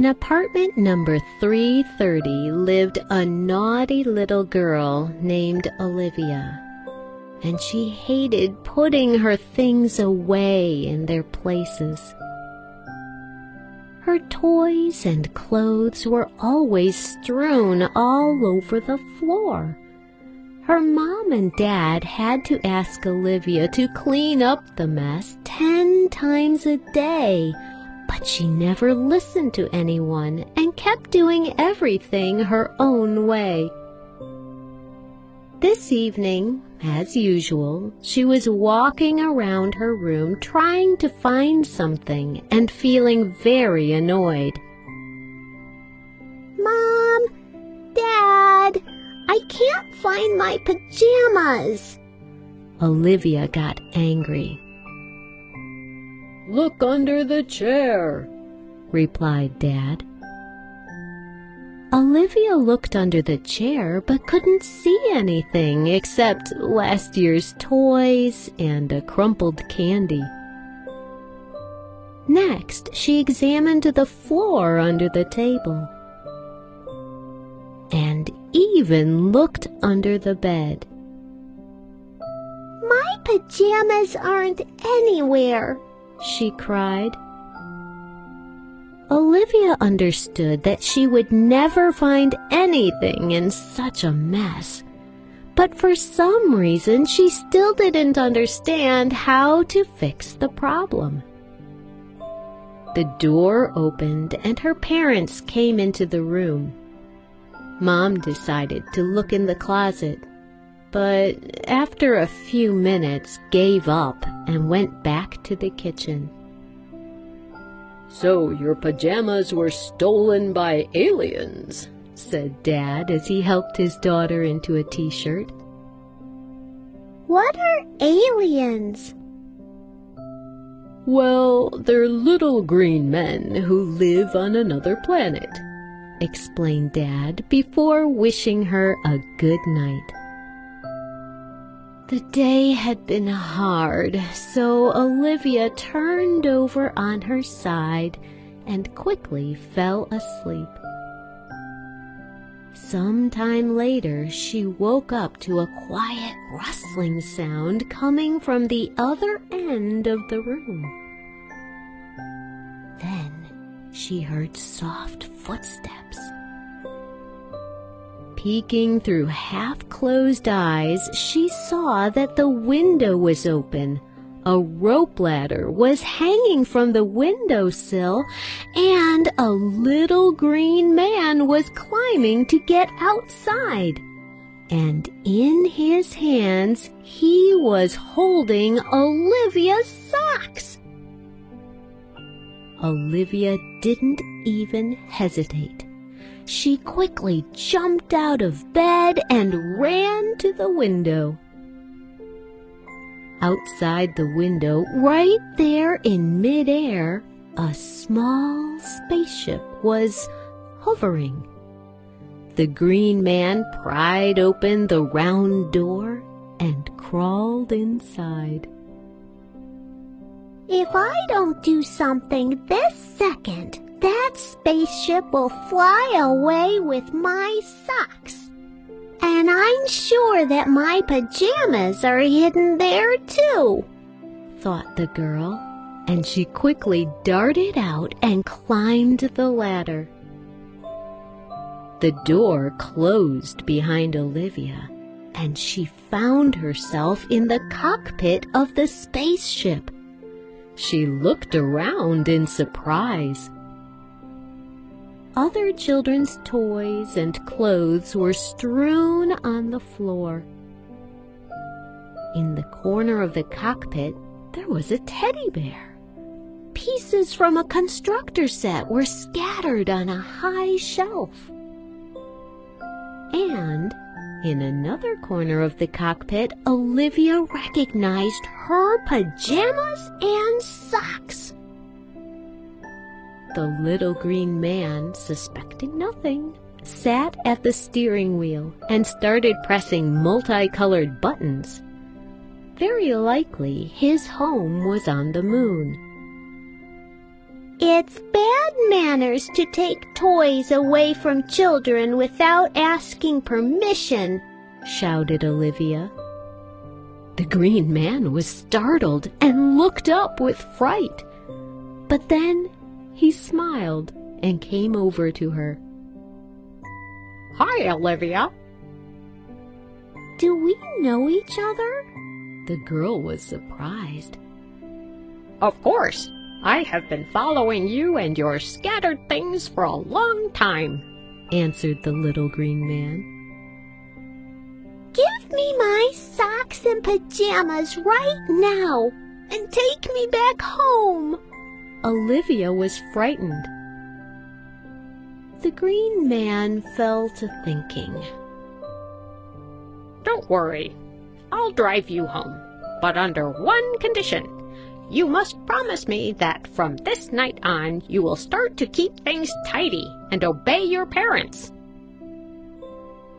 In apartment number 330 lived a naughty little girl named Olivia, and she hated putting her things away in their places. Her toys and clothes were always strewn all over the floor. Her mom and dad had to ask Olivia to clean up the mess ten times a day but she never listened to anyone and kept doing everything her own way. This evening, as usual, she was walking around her room trying to find something and feeling very annoyed. Mom! Dad! I can't find my pajamas! Olivia got angry. Look under the chair, replied Dad. Olivia looked under the chair but couldn't see anything except last year's toys and a crumpled candy. Next, she examined the floor under the table and even looked under the bed. My pajamas aren't anywhere, she cried. Olivia understood that she would never find anything in such a mess. But for some reason, she still didn't understand how to fix the problem. The door opened and her parents came into the room. Mom decided to look in the closet but after a few minutes gave up and went back to the kitchen. So your pajamas were stolen by aliens, said Dad as he helped his daughter into a t-shirt. What are aliens? Well, they're little green men who live on another planet, explained Dad before wishing her a good night. The day had been hard, so Olivia turned over on her side and quickly fell asleep. Some time later, she woke up to a quiet rustling sound coming from the other end of the room. Then she heard soft footsteps Peeking through half-closed eyes, she saw that the window was open. A rope ladder was hanging from the windowsill, and a little green man was climbing to get outside. And in his hands, he was holding Olivia's socks. Olivia didn't even hesitate she quickly jumped out of bed and ran to the window. Outside the window, right there in midair, a small spaceship was hovering. The green man pried open the round door and crawled inside. If I don't do something this second, that spaceship will fly away with my socks. And I'm sure that my pajamas are hidden there too, thought the girl, and she quickly darted out and climbed the ladder. The door closed behind Olivia, and she found herself in the cockpit of the spaceship. She looked around in surprise other children's toys and clothes were strewn on the floor. In the corner of the cockpit, there was a teddy bear. Pieces from a constructor set were scattered on a high shelf. And in another corner of the cockpit, Olivia recognized her pajamas and socks. The little green man, suspecting nothing, sat at the steering wheel and started pressing multicolored buttons. Very likely his home was on the moon. It's bad manners to take toys away from children without asking permission, shouted Olivia. The green man was startled and looked up with fright. But then he smiled and came over to her. Hi, Olivia. Do we know each other? The girl was surprised. Of course. I have been following you and your scattered things for a long time, answered the little green man. Give me my socks and pajamas right now and take me back home. Olivia was frightened. The green man fell to thinking. Don't worry. I'll drive you home, but under one condition. You must promise me that from this night on you will start to keep things tidy and obey your parents.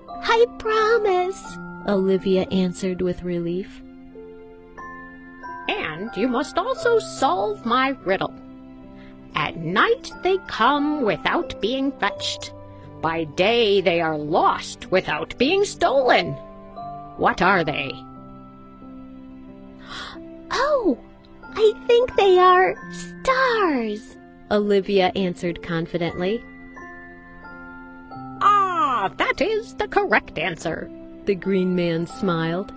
I promise, Olivia answered with relief. And you must also solve my riddle. Night they come without being fetched. By day they are lost without being stolen. What are they? Oh, I think they are stars, Olivia answered confidently. Ah, that is the correct answer. The green man smiled.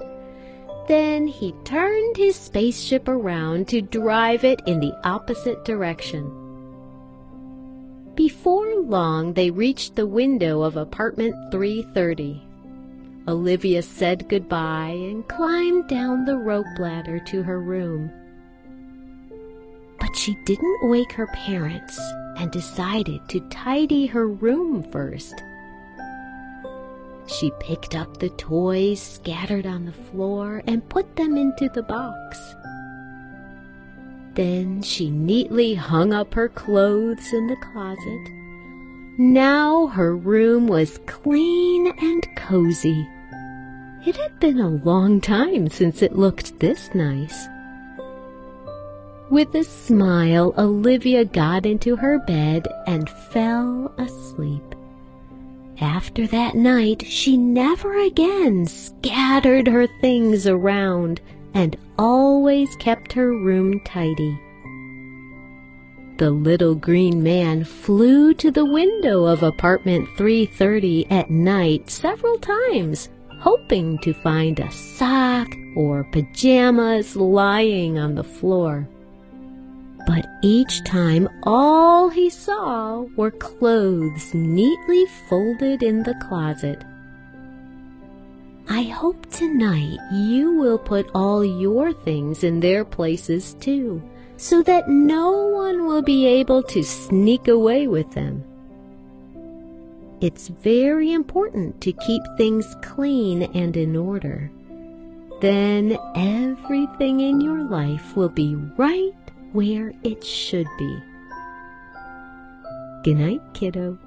Then he turned his spaceship around to drive it in the opposite direction. Before long, they reached the window of apartment 330. Olivia said goodbye and climbed down the rope ladder to her room. But she didn't wake her parents and decided to tidy her room first. She picked up the toys scattered on the floor and put them into the box. Then she neatly hung up her clothes in the closet. Now her room was clean and cozy. It had been a long time since it looked this nice. With a smile, Olivia got into her bed and fell asleep. After that night, she never again scattered her things around and always kept her room tidy. The little green man flew to the window of apartment 330 at night several times, hoping to find a sock or pajamas lying on the floor. But each time all he saw were clothes neatly folded in the closet. I hope tonight you will put all your things in their places too, so that no one will be able to sneak away with them. It's very important to keep things clean and in order. Then everything in your life will be right where it should be. Good night, kiddo.